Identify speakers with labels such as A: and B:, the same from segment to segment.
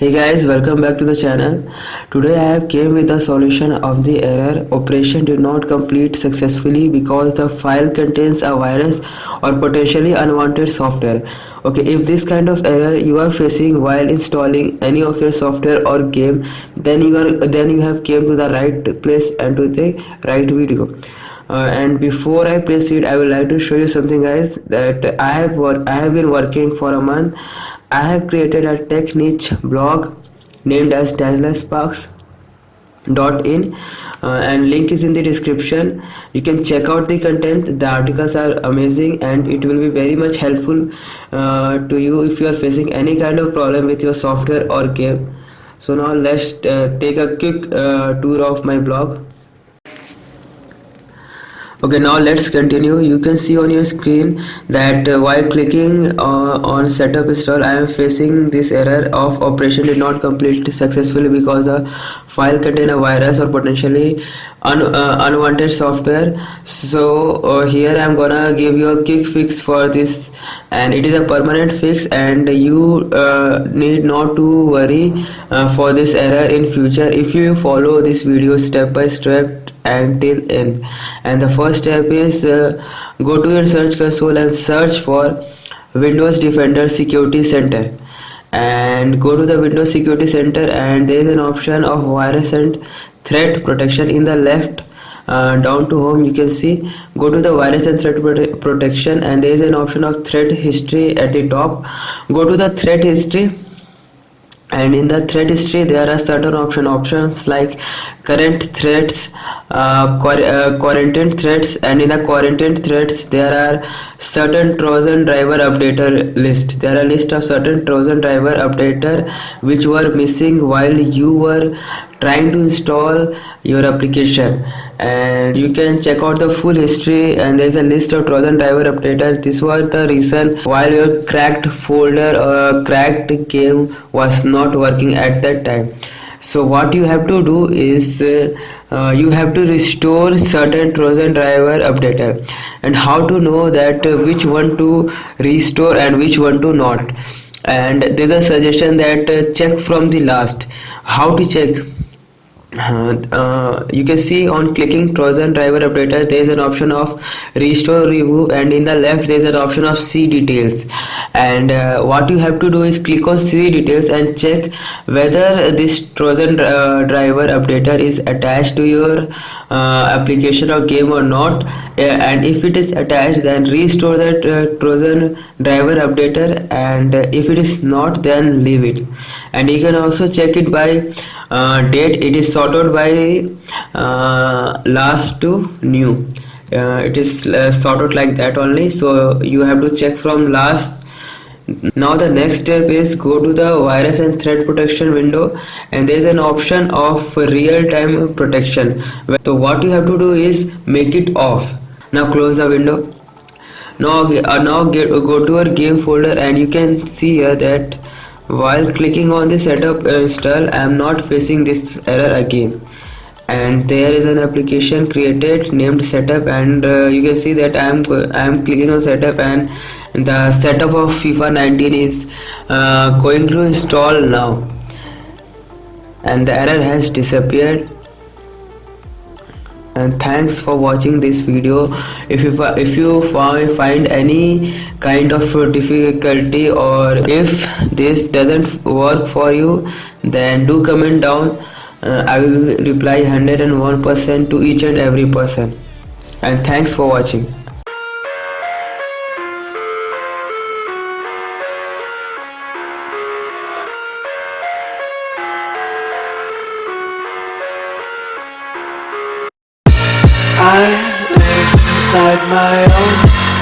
A: hey guys welcome back to the channel. Today i have came with the solution of the error. Operation did not complete successfully because the file contains a virus or potentially unwanted software. Okay if this kind of error you are facing while installing any of your software or game then you are then you have came to the right place and to the right video and before I proceed I would like to show you something guys that I have work I have been working for a month. I have created a tech niche blog named as in uh, and link is in the description. You can check out the content. The articles are amazing and it will be very much helpful uh, to you if you are facing any kind of problem with your software or game. So now let's uh, take a quick uh, tour of my blog okay now let's continue. You can see on your screen that uh, while clicking uh, on setup install I am facing this error of operation did not complete successfully because the file contain a virus or potentially un uh, unwanted software. So uh, here I'm gonna give you a quick fix for this and it is a permanent fix and you uh, need not to worry uh, for this error in future. If you follow this video step by step until end. And the first step is uh, go to your search console and search for Windows Defender Security Center. And go to the Windows Security Center and there is an option of virus and threat protection in the left uh, down to home. You can see go to the virus and threat prote protection and there is an option of threat history at the top. Go to the threat history and in the threat history there are certain option options like current threats uh, uh, quarantine threats and in the quarantine threats there are certain trojan driver updater list. There are list of certain trojan driver updater which were missing while you were trying to install your application. And you can check out the full history and there's a list of trojan driver updater. This was the reason while your cracked folder or cracked game was not working at that time. So what you have to do is uh, uh, you have to restore certain trojan driver updater. And how to know that uh, which one to restore and which one to not. And there's a suggestion that uh, check from the last. How to check uh, uh, you can see on clicking Trojan driver updater there is an option of restore remove and in the left there is an option of see details. And uh, what you have to do is click on see details and check whether this Trojan uh, driver updater is attached to your uh, application or game or not. And if it is attached then restore that Trojan driver updater. And if it is not then leave it. And you can also check it by uh, date it is sorted by uh, last to new. Uh, it is uh, sorted like that only. So you have to check from last. Now the next step is go to the virus and threat protection window and there is an option of real-time protection. So what you have to do is make it off. Now close the window. Now uh, now get, go to our game folder and you can see here that while clicking on the setup install I am not facing this error again. And there is an application created named setup and uh, you can see that I am I am clicking on setup and the setup of FIFA 19 is uh, going to install now. And the error has disappeared and thanks for watching this video. If you if you find any kind of difficulty or if this doesn't work for you then do comment down. Uh, i will reply 101% to each and every person. And thanks for watching
B: inside my own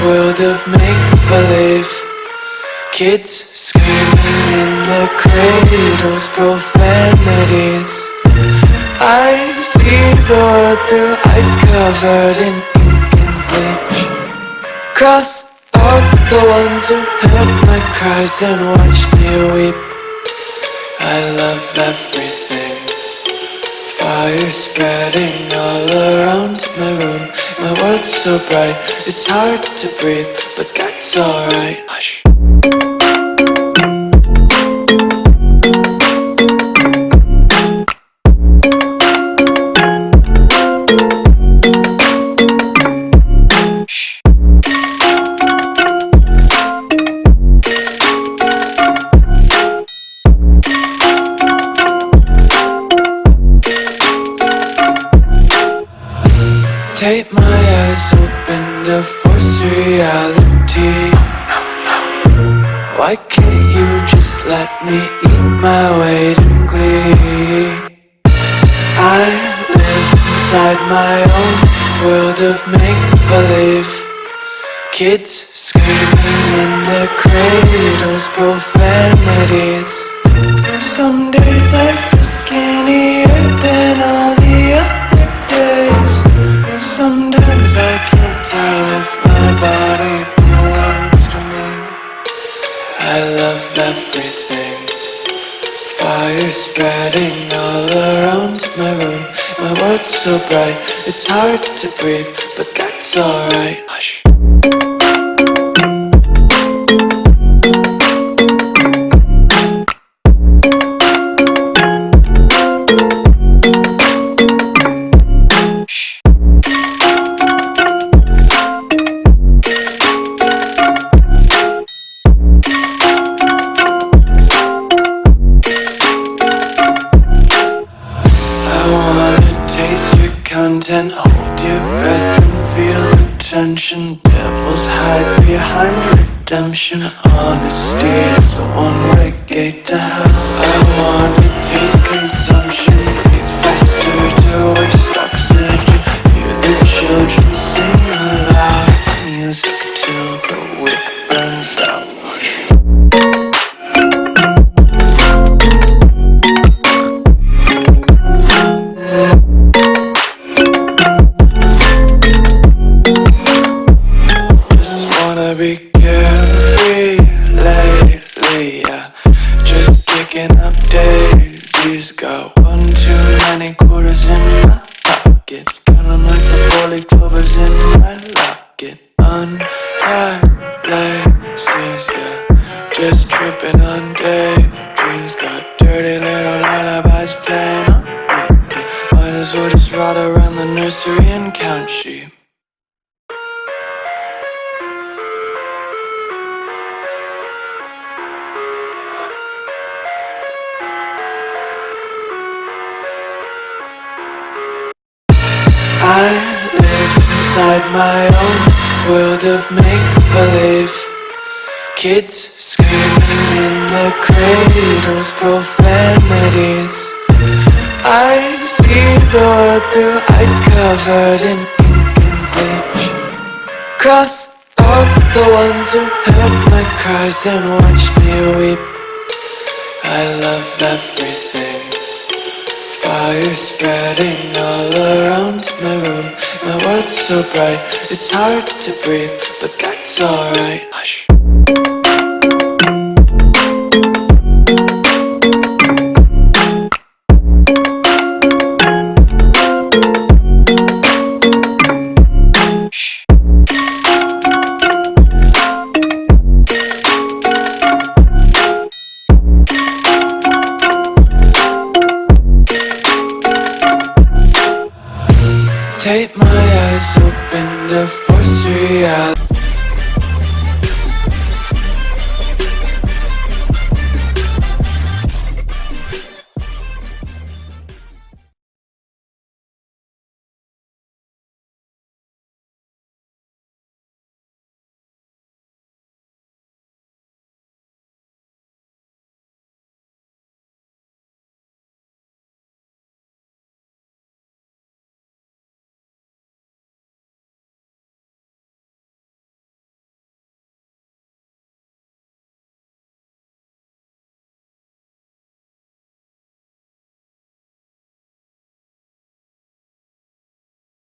B: world of make-believe. Kids screaming in the cradles, profanities. I see the world through ice covered in ink and bleach. Cross out the ones who heard my cries and watch me weep. I love everything Fire spreading all around my room. My world's so bright, it's hard to breathe But that's alright. Hush world of make-believe. Kids screaming in their cradles, profanities. Some days I feel skinnier than all the other days. Sometimes I can't tell if my body belongs to me. I love everything. Fire spreading all around my room My world's so bright, it's hard to breathe But that's alright. Hush content Hold your breath and feel the tension. Devils hide behind redemption. Honesty is a one-way gate to hell. I wanna Just tripping on daydreams Got dirty little lullabies playing on repeat. Might as well just ride around the nursery and count sheep. I live inside my own world of make-believe Kids screaming in the cradles, profanities. I see the world through eyes covered in ink and bleach. Cross out the ones who heard my cries and watched me weep. I love everything. Fire spreading all around my room. My world's so bright, it's hard to breathe But that's alright. Hush Take my eyes open to force reality